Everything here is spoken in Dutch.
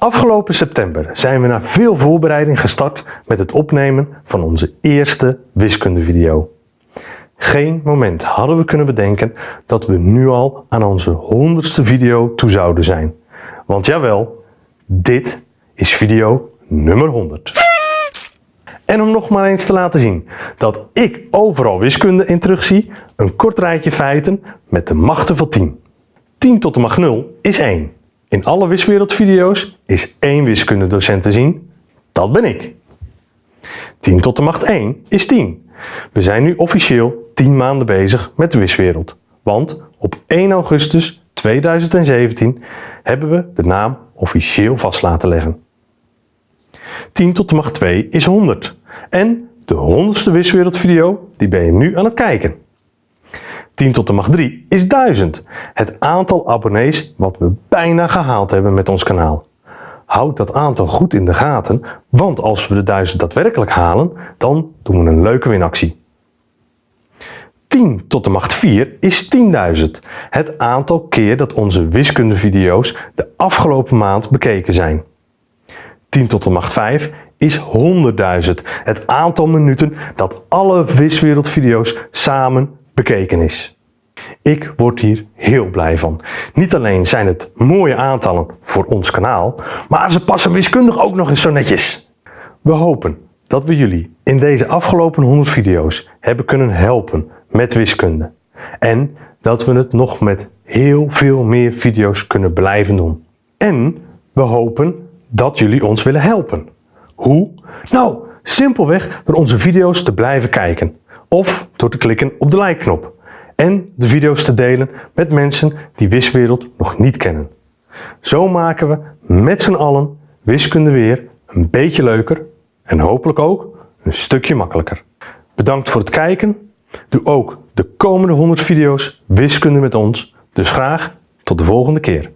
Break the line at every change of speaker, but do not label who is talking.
Afgelopen september zijn we na veel voorbereiding gestart met het opnemen van onze eerste wiskundevideo. Geen moment hadden we kunnen bedenken dat we nu al aan onze honderdste video toe zouden zijn. Want jawel, dit is video nummer 100. En om nog maar eens te laten zien dat ik overal wiskunde in terugzie, een kort rijtje feiten met de machten van 10. 10 tot de macht 0 is 1. In alle wiswereldvideo's is één wiskundedocent te zien, dat ben ik. 10 tot de macht 1 is 10. We zijn nu officieel 10 maanden bezig met de wiswereld, want op 1 augustus 2017 hebben we de naam officieel vast laten leggen. 10 tot de macht 2 is 100 en de 100ste wiswereldvideo die ben je nu aan het kijken. 10 tot de macht 3 is 1000. Het aantal abonnees wat we bijna gehaald hebben met ons kanaal. Houd dat aantal goed in de gaten, want als we de 1000 daadwerkelijk halen, dan doen we een leuke winactie. 10 tot de macht 4 is 10.000. Het aantal keer dat onze wiskundevideo's de afgelopen maand bekeken zijn. 10 tot de macht 5 is 100.000. Het aantal minuten dat alle viswereldvideo's samen bekeken is. Ik word hier heel blij van. Niet alleen zijn het mooie aantallen voor ons kanaal, maar ze passen wiskundig ook nog eens zo netjes. We hopen dat we jullie in deze afgelopen 100 video's hebben kunnen helpen met wiskunde. En dat we het nog met heel veel meer video's kunnen blijven doen. En we hopen dat jullie ons willen helpen. Hoe? Nou, simpelweg door onze video's te blijven kijken of door te klikken op de like-knop en de video's te delen met mensen die Wiswereld nog niet kennen. Zo maken we met z'n allen wiskunde weer een beetje leuker en hopelijk ook een stukje makkelijker. Bedankt voor het kijken. Doe ook de komende 100 video's wiskunde met ons. Dus graag tot de volgende keer.